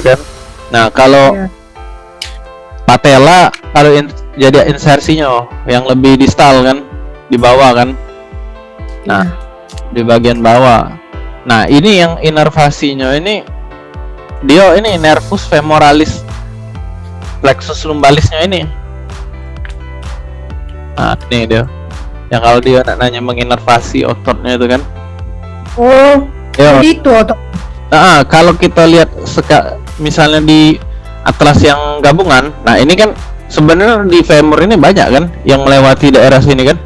kan. Nah kalau Iya. patella kalau in, jadi insersinya yang lebih distal kan di bawah kan. Nah di bagian bawah. Nah ini yang inervasinya ini dia ini nervus femoralis plexus lumbalisnya ini. Nah ini dia. Yang kalau dia nak nanya menginervasi ototnya itu kan. Oh, ya itu otot. Ah, kalau kita lihat seka, misalnya di atlas yang gabungan, nah ini kan sebenarnya di femur ini banyak kan yang melewati daerah sini kan.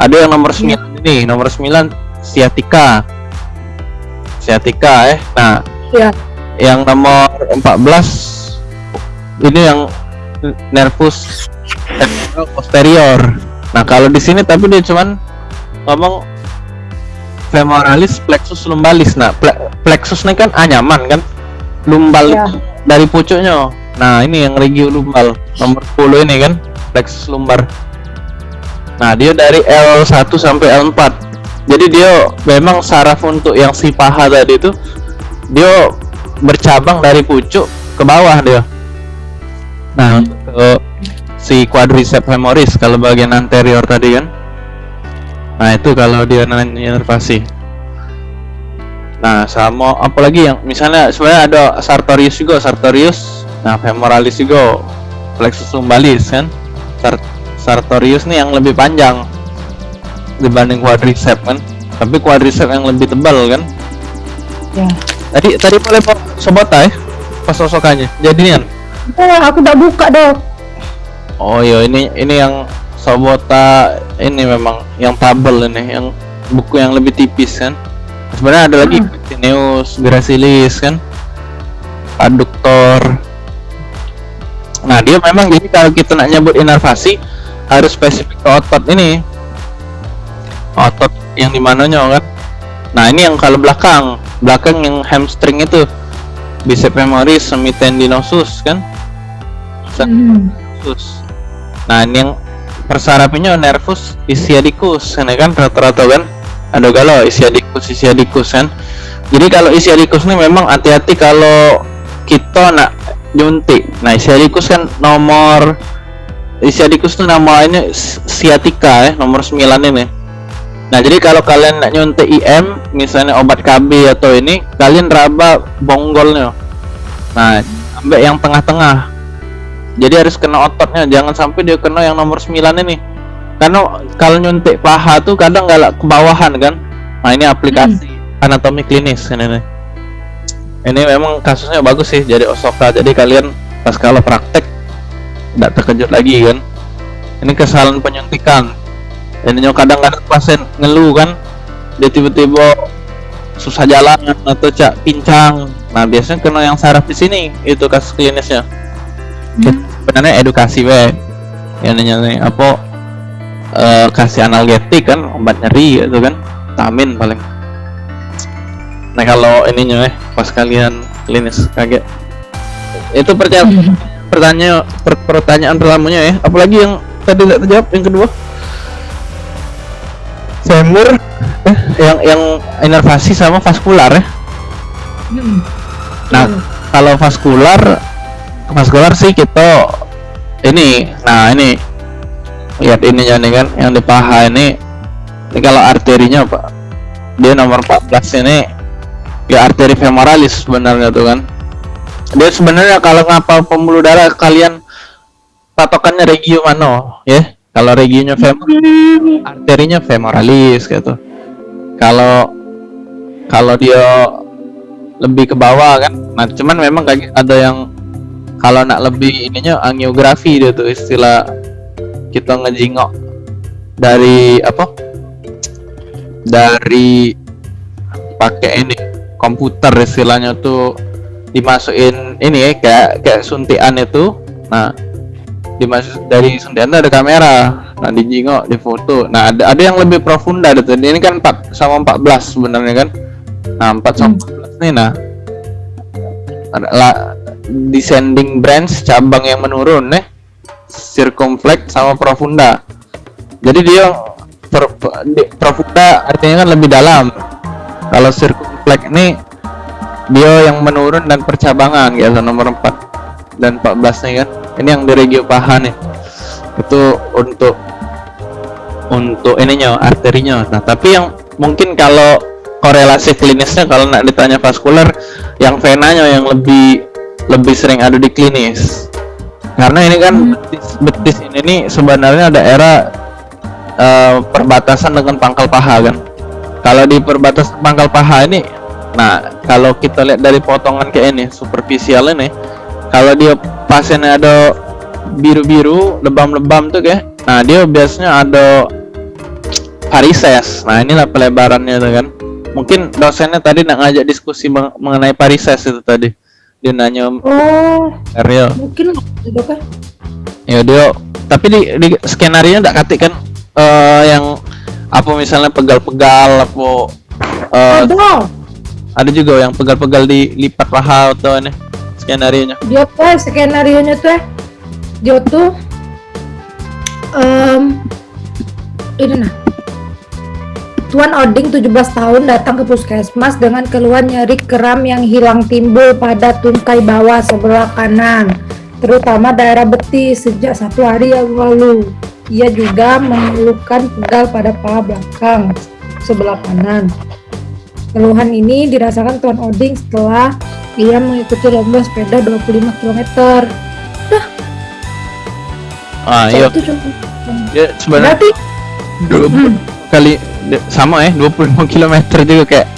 Ada yang nomor 9 ini, nomor 9 sciatica. Sciatica eh. Nah, Iya. yang nomor 14 ini yang nervus posterior. Nah, kalau di sini tapi dia cuman ngomong femoralis plexus lumbalis. Nah, ple- plexus ini kan anyaman kan? Lumbal itu dari pucuknya. Nah, ini yang regio lumbal nomor 10 ini kan plexus lumbar. Nah, dia dari L1 sampai L4. Jadi dia memang saraf untuk yang si paha tadi itu dia bercabang dari pucuk ke bawah dia. Nah, untuk ke si quadriceps femoris kalau bagian anterior tadi kan. Nah, itu kalau dia nanya inervasi. Nah, sama apalagi yang misalnya sebenarnya ada sartorius juga, sartorius. Nah, femoralis juga, plexus lumbalis kan. Sar- sartorius nih yang lebih panjang dibanding quadriceps kan. Tapi quadriceps yang lebih tebal kan. Ya. Tadi tadi boleh Pak sobota ya? Pas sosokannya. Jadian. Oh, aku udah buka dok. Oh iya ini ini yang sobota ini memang yang tabel ini yang buku yang lebih tipis kan. Sebenarnya ada lagi Hmm. Pectineus, Gracilis kan. Adduktor. Nah, dia memang jadi kalau kita nak nyebut inervasi harus spesifik ke otot ini. Otot yang di mananya kan. Nah, ini yang kalau belakang, belakang yang hamstring itu bicep femoris semitendinosus kan. Hmm. nervus. Nah, ini yang persarapinya nervus ischiadicus, ini kan rata-rata kan ada galau ischiadicus ischiadicus kan. Jadi kalau ischiadicus ini memang hati-hati kalau kita nak nyuntik. Nah, ischiadicus kan nomor ischiadicus itu namanya sciatica ya, nomor 9 ini. Nah, jadi kalau kalian nak nyuntik IM, misalnya obat KB atau ini, kalian raba bonggolnya. Nah, sampai yang tengah-tengah jadi harus kena ototnya jangan sampai dia kena yang nomor 9 ini karena kalau nyuntik paha tuh kadang nggak kebawahan kan? Nah ini aplikasi anatomi klinis ini nih. Ini memang kasusnya bagus sih jadi Osoka jadi kalian pas kalau praktek tidak terkejut lagi kan? Ini kesalahan penyuntikan. Ini kadang-kadang pasien ngeluh kan? Dia tiba-tiba susah jalan atau cak pincang. Nah biasanya kena yang saraf di sini itu kasus klinisnya. Hmm. sebenarnya edukasi we yang nanya apa eh, kasih analgetik kan obat nyeri gitu kan vitamin paling. Nah kalau ininya eh pas kalian klinis kaget. Itu percaya pertanyaan per- pertanyaan pertamanya ya apalagi yang tadi tidak terjawab yang kedua? Femur eh, yang yang inervasi sama vaskular ya Hmm. Nah, kalau vaskular, vaskular sih kita ini, nah ini lihat ininya nih kan, yang di paha ini, ini kalau arterinya pak, dia nomor 14 ini ya arteri femoralis sebenarnya tuh kan. Dia sebenarnya kalau ngapal pembuluh darah kalian patokannya regio mana, ya? Kalau regionya Hmm. arterinya femoralis gitu. Kalau kalau dia lebih ke bawah kan. Nah, cuman memang kayak ada yang kalau nak lebih ininya angiografi dia tuh istilah kita ngejingok dari apa? Dari pakai ini komputer istilahnya tuh dimasukin ini ya kayak kayak suntikan itu. Nah, dimasuk dari suntikan tuh ada kamera. Nah, dijingok, difoto. Nah, ada ada yang lebih profunda gitu. Ini kan 4 sama 14 sebenarnya kan. Nah, 4 sama 14 nih nah. Ada la- descending branch cabang yang menurun nih. Circumflex sama profunda. Jadi dia per- di- profunda artinya kan lebih dalam. Kalau circumflex ini dia yang menurun dan percabangan gitu nomor 4 dan 14 nih kan ini yang di regio paha nih itu untuk untuk ininya arterinya nah tapi yang mungkin kalau korelasi klinisnya kalau nak ditanya vaskular yang venanya yang lebih lebih sering ada di klinis karena ini kan betis, betis ini nih sebenarnya daerah uh, perbatasan dengan pangkal paha kan. Kalau di perbatasan pangkal paha ini nah kalau kita lihat dari potongan kayak ini superficial ini kalau dia pasiennya ada biru-biru lebam-lebam tuh kayak nah dia biasanya ada varises nah inilah pelebarannya tuh kan. Mungkin dosennya tadi nak ngajak diskusi meng mengenai parises itu tadi dia nanya oh. Ariel. Mungkin itu kan. Ya dia tapi di, di skenario enggak katik kan uh, yang apa misalnya pegal-pegal apa uh, ada. ada juga yang pegal-pegal di lipat paha atau ini skenario nya dia tuh skenario nya tuh dia tuh um, ini nah Tuan Oding 17 tahun datang ke puskesmas dengan keluhan nyeri kram yang hilang timbul pada tungkai bawah sebelah kanan, terutama daerah betis sejak satu hari yang lalu. Ia juga mengeluhkan pegal pada paha belakang sebelah kanan. Keluhan ini dirasakan Tuan Oding setelah ia mengikuti lomba sepeda 25 km. Nah, ah, iya. cuma Ya, sebenarnya berarti kali sama ya 25 km juga kayak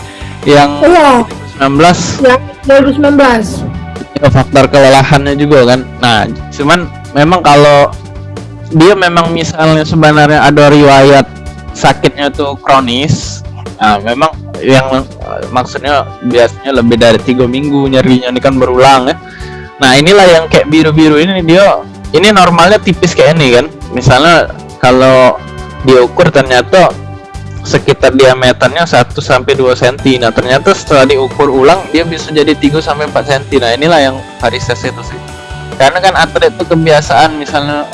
yang iya. 19 yang 2019 ya, faktor kelelahannya juga kan. Nah cuman memang kalau dia memang misalnya sebenarnya ada riwayat sakitnya tuh kronis nah memang yang eh, maksudnya biasanya lebih dari tiga minggu nyerinya ini kan berulang ya. Nah inilah yang kayak biru-biru ini dia ini normalnya tipis kayak ini kan. Misalnya kalau diukur ternyata sekitar diameternya 1 sampai 2 cm. Nah, ternyata setelah diukur ulang dia bisa jadi 3 sampai 4 cm. Nah, inilah yang varises itu sih. Karena kan atlet itu kebiasaan misalnya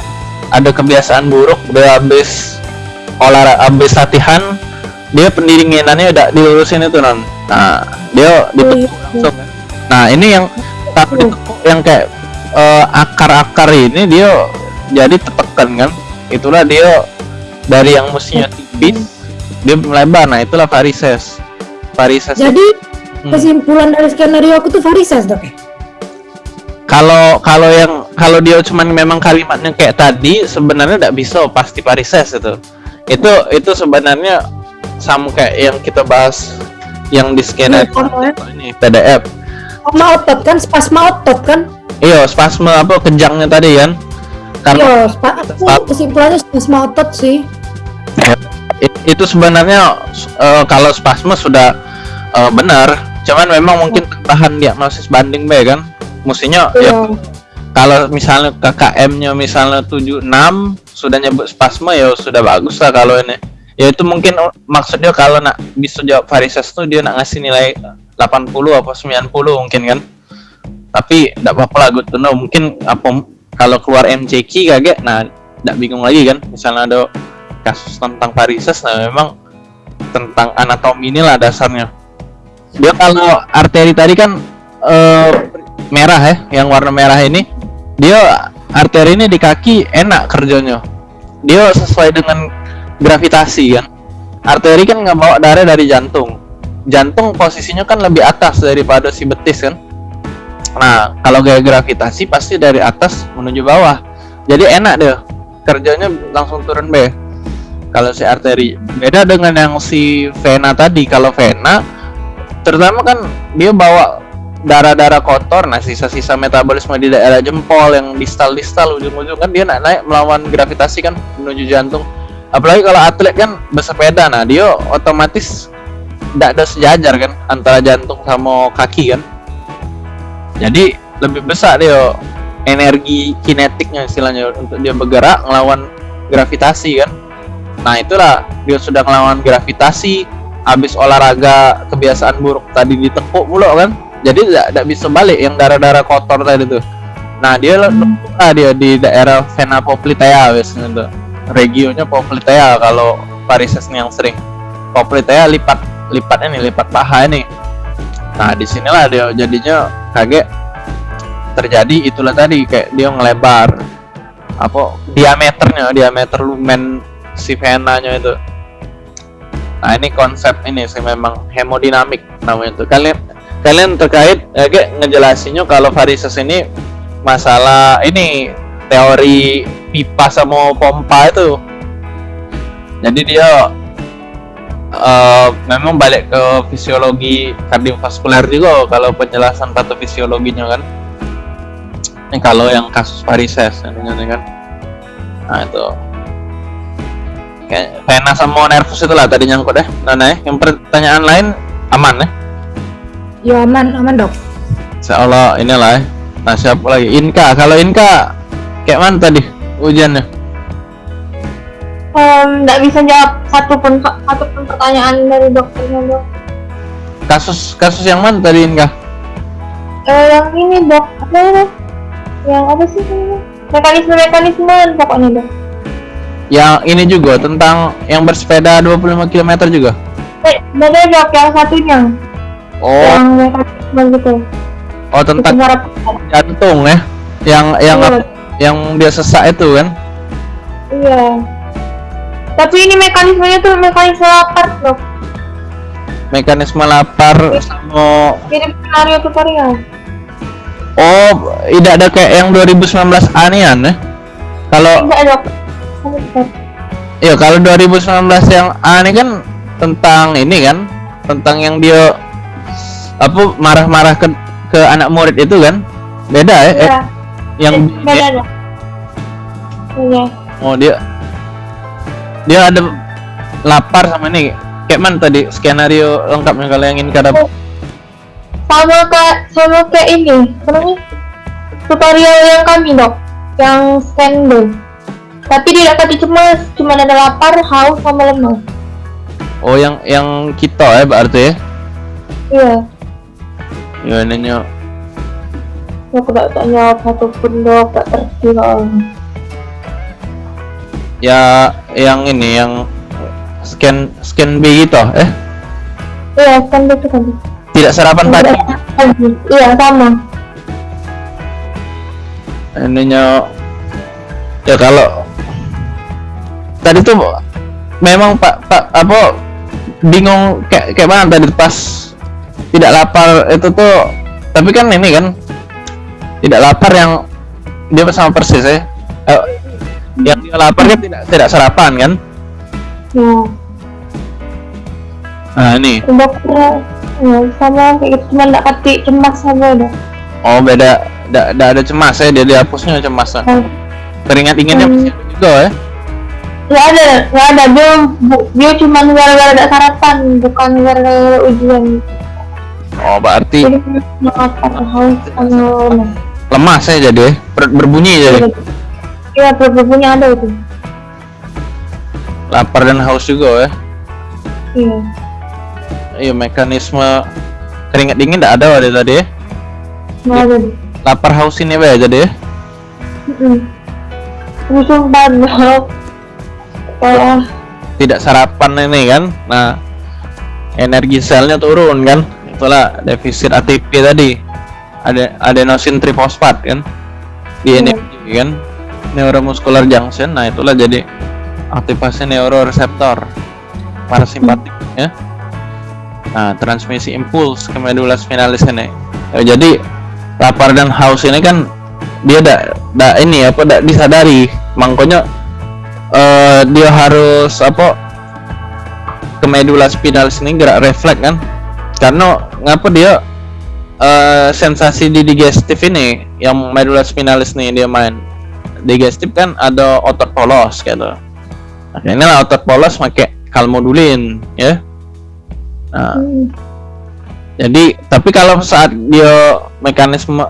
ada kebiasaan buruk dia habis olahraga habis latihan dia pendinginannya udah dilurusin itu non. Nah, dia ditekuk langsung. kan. Nah, ini yang tapi ditekuk yang kayak eh, akar-akar ini dia jadi tertekan kan. Itulah dia dari yang mestinya tipis dia melebar nah itulah varises. Varises. Jadi Hmm. kesimpulan dari skenario aku tuh varises dok. Ya kalau kalau yang kalau dia cuman memang kalimatnya kayak tadi sebenarnya tidak bisa pasti varises itu. Itu itu sebenarnya sama kayak yang kita bahas yang di skenario Iya, ini PDF sama otot kan? Spasma otot kan? Iya spasme apa kejangnya tadi kan? Karena iya spa aku kesimpulannya spasma otot sih. It- itu sebenarnya eh, kalau spasme sudah eh, benar. Cuman memang mungkin tahan diagnosis banding B kan? Mestinya ya iya. kalau misalnya KKM-nya misalnya 76 sudah nyebut spasme ya sudah bagus lah kalau ini. Ya itu mungkin oh, maksudnya kalau nak bisa jawab varises tuh dia nak ngasih nilai 80 apa 90 mungkin kan? Tapi tidak apa-apa lah good to know. Mungkin apa kalau keluar MCQ kaget nah tidak bingung lagi kan? Misalnya ada kasus tentang varises nah memang tentang anatomi inilah dasarnya. Dia kalau arteri tadi kan eh, merah ya yang warna merah ini dia arteri ini di kaki enak kerjanya. Dia sesuai dengan gravitasi kan. Arteri kan nggak bawa darah dari jantung. Jantung posisinya kan lebih atas daripada si betis kan. Nah kalau gaya gravitasi pasti dari atas menuju bawah. Jadi enak deh kerjanya langsung turun B kalau si arteri beda dengan yang si vena tadi. Kalau vena terutama kan dia bawa darah-darah kotor nah sisa-sisa metabolisme di daerah jempol yang distal-distal ujung-ujung kan dia naik naik melawan gravitasi kan menuju jantung. Apalagi kalau atlet kan bersepeda nah dia otomatis tidak ada sejajar kan antara jantung sama kaki kan. Jadi lebih besar dia energi kinetiknya istilahnya untuk dia bergerak melawan gravitasi kan nah itulah dia sudah melawan gravitasi habis olahraga kebiasaan buruk tadi ditekuk mulu kan? Jadi tidak bisa balik yang darah-darah kotor tadi tuh. Nah dia Hmm. lah dia di daerah vena poplitea biasanya tuh. Regionya poplitea kalau varises yang sering. Poplitea lipat lipatnya nih lipat paha ini. Nah di sinilah dia jadinya kaget. Terjadi itulah tadi kayak dia ngelebar apa diameternya diameter lumen si venanya itu. Nah ini konsep ini sih memang hemodinamik namanya itu kalian kalian terkait eh, kayak ngejelasinnya kalau varises ini masalah ini teori pipa sama pompa itu. Jadi dia uh, memang balik ke fisiologi kardiovaskuler juga kalau penjelasan patofisiologinya kan. Ini kalau yang kasus varises ini kan. Nah itu kayak sama nervus itulah tadi nyangkut deh nah, nah yang pertanyaan lain aman ya? Ya aman aman dok. Seolah inilah ya. Nah siapa lagi? Inka. Kalau Inka kayak mana tadi ujiannya? Nggak um, bisa jawab satu pun satu pun pertanyaan dari dokternya dok. Kasus kasus yang mana tadi Inka? Uh, yang ini dok. Apa ini? Yang apa sih? Ini mekanisme mekanisme pokoknya dok yang ini juga tentang yang bersepeda 25 km juga eh, beda dok yang satunya oh yang mekanisme gitu oh tentang jantung ya yang yang iya. yang dia sesak itu kan iya tapi ini mekanismenya tuh mekanisme lapar loh. Mekanisme lapar sama mirip skenario tutorial. Oh, tidak ada kayak yang 2019 anian ya? Kalau Tidak ada. Iya, kalau 2019 yang A ini kan tentang ini kan, tentang yang dia apa marah-marah ke ke anak murid itu kan? Beda ya? Iya. Eh, yang beda. Iya. Oh, dia dia ada lapar sama ini kayak mana tadi skenario lengkapnya kalau yang ingin kada sama kayak sama kayak ini namanya tutorial yang kami dok yang scan dong tapi tidak tadi cuma cuma ada lapar haus sama lemas. Oh yang yang kita ya berarti ya iya. Ya nanya aku tak tanya satu pun dok tak terkira ya yang ini yang scan scan B gitu eh? Iya scan B itu kan. Tidak sarapan pagi. iya sama. Ininya ya kalau tadi tuh memang pak pak apa bingung kayak kayak mana tadi pas tidak lapar itu tuh tapi kan ini kan tidak lapar yang dia sama persis ya. Eh, yang dia lapar kan tidak tidak sarapan kan? Ya. Nah ini. Dokter ya, sama kayak gitu cuma nggak kati cemas sama udah oh beda tidak ada cemas ya dia dihapusnya cemas oh. teringat inginnya hmm. juga ya Gak ada, gak ada. Dia, dia cuma gara-gara ada sarapan, bukan gara-gara ujian. Oh, berarti jadi, haus sama lemas ya jadi, perut berbunyi jadi. Iya, punya ada itu. Lapar dan haus juga ya? Iya. Iya, mekanisme keringat dingin tidak ada ada tadi ya? Nggak ada. Lapar haus ini ya jadi ya? Mm -mm. banget. Oh. Tidak sarapan ini kan? Nah, energi selnya turun kan? Itulah defisit ATP tadi. Ada adenosin trifosfat kan? Di iya. energi kan? neuromuscular junction nah itulah jadi aktivasi neuroreseptor parasimpatik ya nah transmisi impuls ke medula spinalis ini ya, jadi lapar dan haus ini kan dia tidak da, ini apa tidak disadari makanya uh, dia harus apa? Ke medula spinalis ini gerak refleks kan? Karena ngapa dia uh, sensasi di digestif ini yang medula spinalis nih dia main digestif kan ada otot polos gitu. Nah, inilah otot polos pakai kalmodulin ya. Nah. Jadi tapi kalau saat dia mekanisme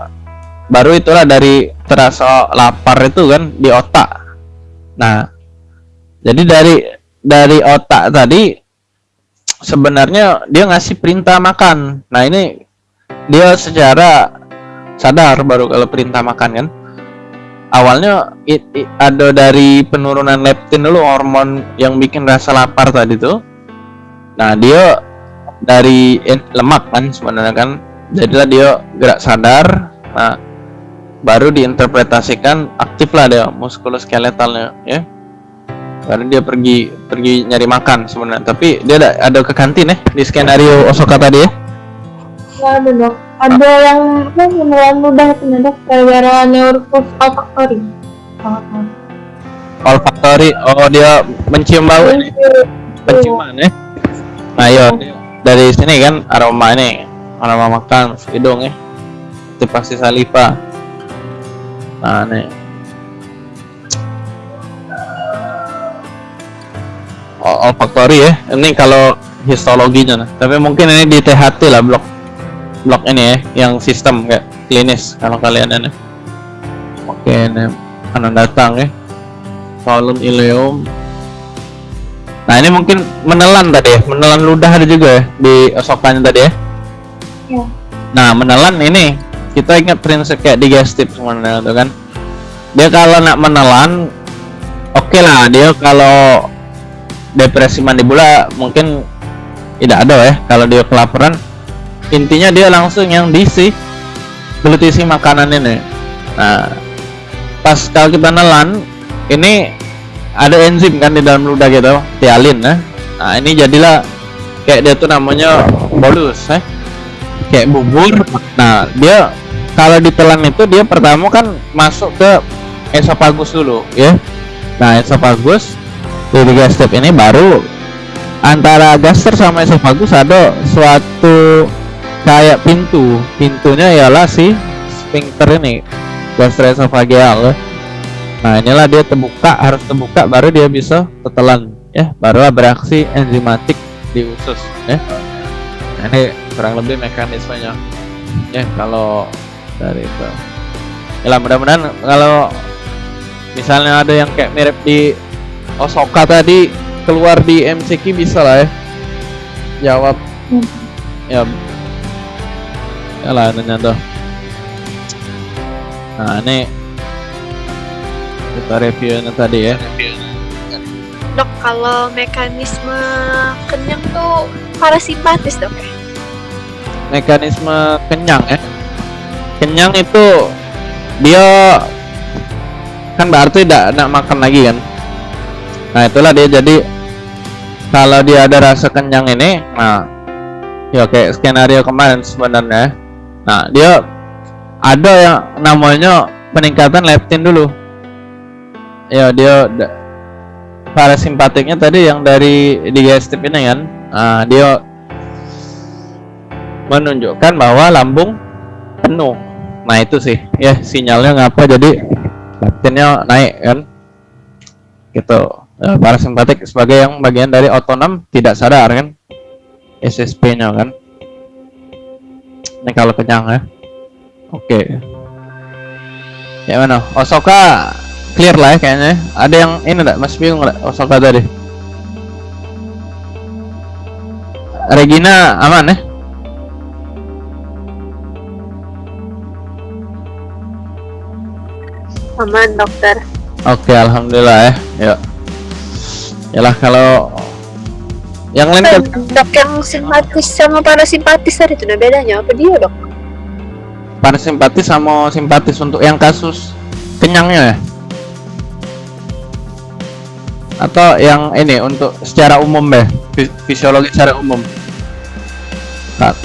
baru itulah dari terasa lapar itu kan di otak. Nah jadi dari dari otak tadi sebenarnya dia ngasih perintah makan. Nah ini dia secara sadar baru kalau perintah makan kan? Awalnya it, it, ada dari penurunan leptin dulu hormon yang bikin rasa lapar tadi tuh. Nah dia dari in- lemak kan sebenarnya kan? Jadilah dia gerak sadar nah baru diinterpretasikan aktif lah dia muskuloskeletalnya ya baru dia pergi pergi nyari makan sebenarnya. Tapi dia ada, ada ke kantin ya di skenario Osoka tadi ya. Nggak ada dok. Ada yang apa menelan ludah itu dok? Gara-gara neurofus olfactory. Oh, olfactory oh dia mencium bau ini. Penciuman ya. Nah iya. Dari sini kan aroma ini. Aroma makan hidung ya. Itu pasti saliva. Nah nih O- olfactory ya? Ini kalau histologinya nah. tapi mungkin ini di THT lah blok blok ini ya yang sistem kayak klinis kalau kalian ini. Oke ini akan datang ya. Colon ileum. Nah ini mungkin menelan tadi ya menelan ludah ada juga ya di osokannya tadi ya. Iya. nah menelan ini kita ingat prinsip kayak digestif sebenarnya tuh kan. Dia kalau nak menelan oke lah dia kalau depresi mandibula mungkin tidak ada ya kalau dia kelaparan. Intinya dia langsung yang diisi belut isi makanan ini. Nah pas kalau kita nelan ini ada enzim kan di dalam ludah gitu tialin ya. Nah ini jadilah kayak dia tuh namanya bolus ya. Kayak bubur. Nah dia kalau ditelan itu dia pertama kan masuk ke esophagus dulu ya. Nah esophagus di digestif ini baru antara gaster sama esophagus ada suatu kayak pintu. Pintunya ialah si sphincter ini gastroesophageal ya. nah inilah dia terbuka harus terbuka baru dia bisa tetelan ya. Barulah beraksi enzimatik di usus ya. Nah, ini kurang lebih mekanismenya ya kalau dari itu. Ya mudah-mudahan kalau misalnya ada yang kayak mirip di Osoka tadi keluar di MCQ bisa lah ya. Jawab. Hmm. ya. Ya lah nanya tuh nah ini kita reviewnya tadi ya. Dok, kalau mekanisme kenyang tuh parasimpatis dok. Ya? mekanisme kenyang ya. Kenyang itu dia kan berarti tidak nak makan lagi kan nah itulah dia. Jadi kalau dia ada rasa kenyang ini nah ya kayak skenario kemarin sebenarnya. Nah dia ada yang namanya peningkatan leptin dulu. Ya dia parasimpatiknya tadi yang dari digestif ini kan. Nah, dia menunjukkan bahwa lambung penuh. Nah itu sih ya sinyalnya ngapa jadi leptinnya naik kan. Gitu Ya, parasimpatik sebagai yang bagian dari otonom tidak sadar kan? SSP nya kan? Ini kalau kenyang ya. Oke. Ya mana? Osoka clear lah ya kayaknya. Ada yang ini enggak masih bingung enggak Osoka tadi. Regina aman ya? Aman dokter. Oke, alhamdulillah ya. Yuk. Yalah kalau yang lain kan Dok yang simpatis sama parasimpatis tadi itu ada bedanya apa dia dok? parasimpatis sama simpatis untuk yang kasus kenyangnya ya? Atau yang ini untuk secara umum deh, fi- fisiologi secara umum. Nah,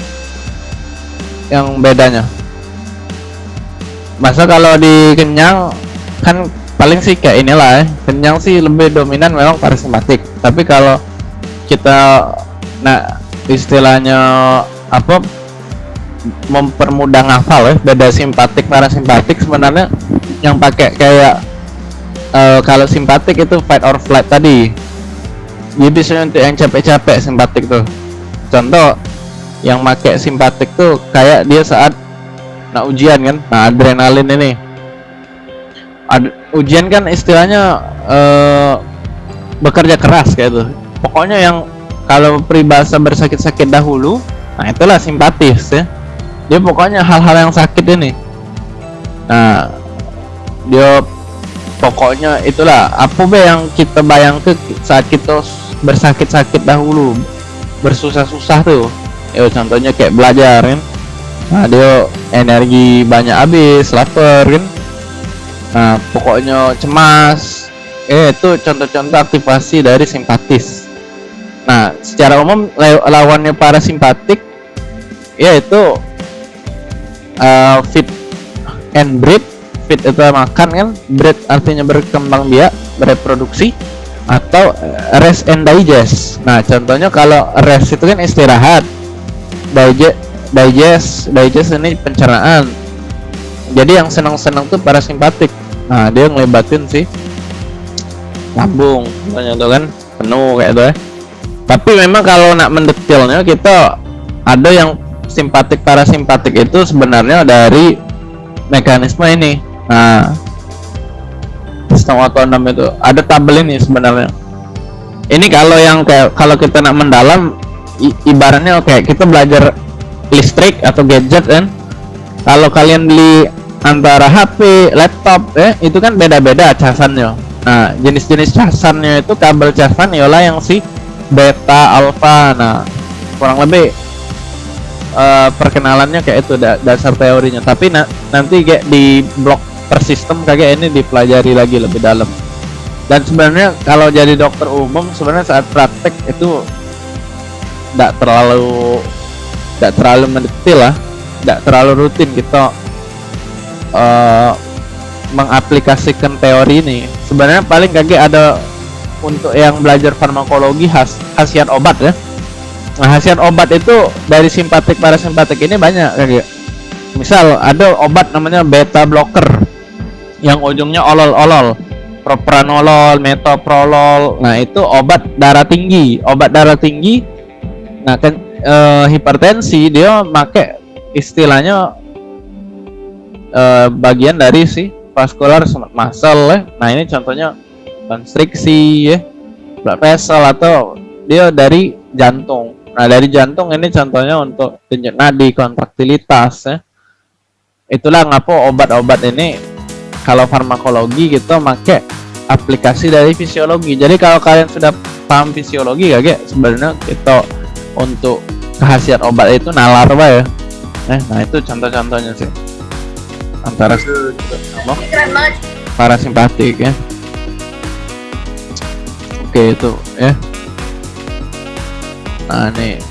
yang bedanya. Masa kalau di kenyang kan paling sih kayak inilah ya. Kenyang sih lebih dominan memang parasimpatik. Tapi kalau kita nah istilahnya apa mempermudah ngafal ya beda simpatik parasimpatik sebenarnya yang pakai kayak eh, kalau simpatik itu fight or flight tadi dia bisa untuk yang capek-capek simpatik tuh contoh yang pakai simpatik tuh kayak dia saat nah ujian kan nah adrenalin ini Ad- ujian kan istilahnya eh, bekerja keras kayak tuh pokoknya yang kalau peribahasa bersakit-sakit dahulu nah itulah simpatis ya. Dia pokoknya hal-hal yang sakit ini. Nah dia pokoknya itulah. Apa be yang kita bayangkan saat kita bersakit-sakit dahulu bersusah-susah tuh. Ya contohnya kayak belajar kan. Nah dia energi banyak habis lapar kan nah pokoknya cemas. Eh itu contoh-contoh aktivasi dari simpatis. Nah secara umum la- lawannya parasimpatik yaitu uh, fit and breed. Fit itu makan kan? Breed artinya berkembang biak bereproduksi atau eh, rest and digest. Nah contohnya kalau rest itu kan istirahat. Digest digest digest ini pencernaan. Jadi yang senang-senang tuh parasimpatik nah dia ngelebatin sih lambung. Contohnya tuh kan penuh kayak itu ya. Tapi memang kalau nak mendetailnya kita ada yang simpatik parasimpatik itu sebenarnya dari mekanisme ini. Nah sistem otonom itu. Ada tabel ini sebenarnya. Ini kalau yang kayak kalau kita nak mendalam i- ibaratnya kayak kita belajar listrik atau gadget kan. Kalau kalian beli antara HP, laptop ya itu kan beda-beda casannya. Nah jenis-jenis casannya itu kabel casan ialah yang si beta alpha. Nah kurang lebih eh, perkenalannya kayak itu da- dasar teorinya. Tapi na- nanti kayak di blok per sistem kayak ini dipelajari lagi lebih dalam. Dan sebenarnya kalau jadi dokter umum sebenarnya saat praktek itu tidak terlalu tidak terlalu mendetail lah. Tidak terlalu rutin kita eh, mengaplikasikan teori ini sebenarnya paling kaget ada untuk yang belajar farmakologi khas khasiat obat ya nah khasiat obat itu dari simpatik parasimpatik ini banyak kayak misal ada obat namanya beta blocker yang ujungnya olol-olol propranolol, metoprolol. Nah, itu obat darah tinggi. Obat darah tinggi nah kan eh, hipertensi dia make istilahnya eh, bagian dari si vascular muscle ya. Nah, ini contohnya konstriksi ya. Blood vessel atau dia dari jantung. Nah, dari jantung ini contohnya untuk denyut nadi, kontraktilitas ya. Itulah ngapa obat-obat ini kalau farmakologi kita make aplikasi dari fisiologi. Jadi kalau kalian sudah paham fisiologi ya, Ge, sebenarnya kita untuk khasiat obat itu nalar ya. Eh, nah itu contoh-contohnya sih. Antara apa? Parasimpatik ya. Oke itu ya. Nah nih.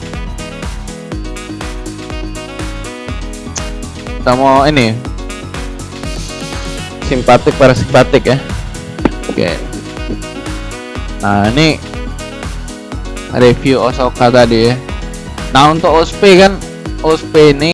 Kita mau ini simpatik parasimpatik ya oke nah ini review Osoka tadi ya nah untuk OSP kan OSP ini